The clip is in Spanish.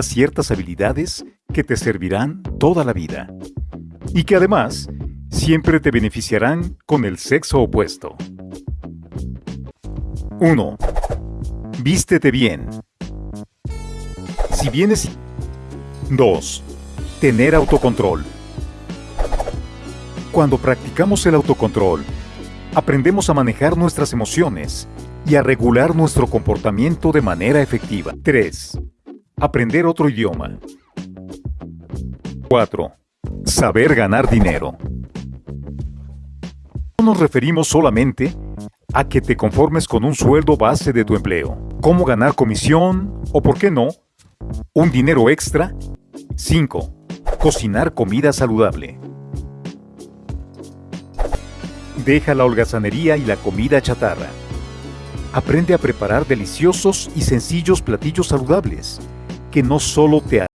ciertas habilidades que te servirán toda la vida y que además siempre te beneficiarán con el sexo opuesto. 1. Vístete bien. Si vienes... 2. Tener autocontrol. Cuando practicamos el autocontrol, aprendemos a manejar nuestras emociones y a regular nuestro comportamiento de manera efectiva. 3. Aprender otro idioma. 4. Saber ganar dinero. No nos referimos solamente a que te conformes con un sueldo base de tu empleo. Cómo ganar comisión o, por qué no, un dinero extra. 5. Cocinar comida saludable. Deja la holgazanería y la comida chatarra. Aprende a preparar deliciosos y sencillos platillos saludables, que no solo te